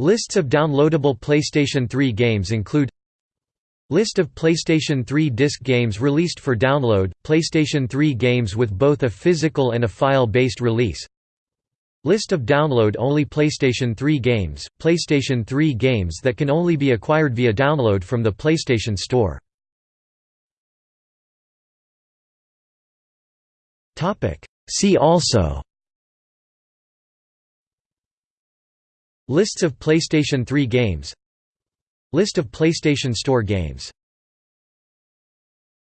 Lists of downloadable PlayStation 3 games include List of PlayStation 3 disc games released for download, PlayStation 3 games with both a physical and a file-based release. List of download-only PlayStation 3 games, PlayStation 3 games that can only be acquired via download from the PlayStation Store. See also Lists of PlayStation 3 games. List of PlayStation Store games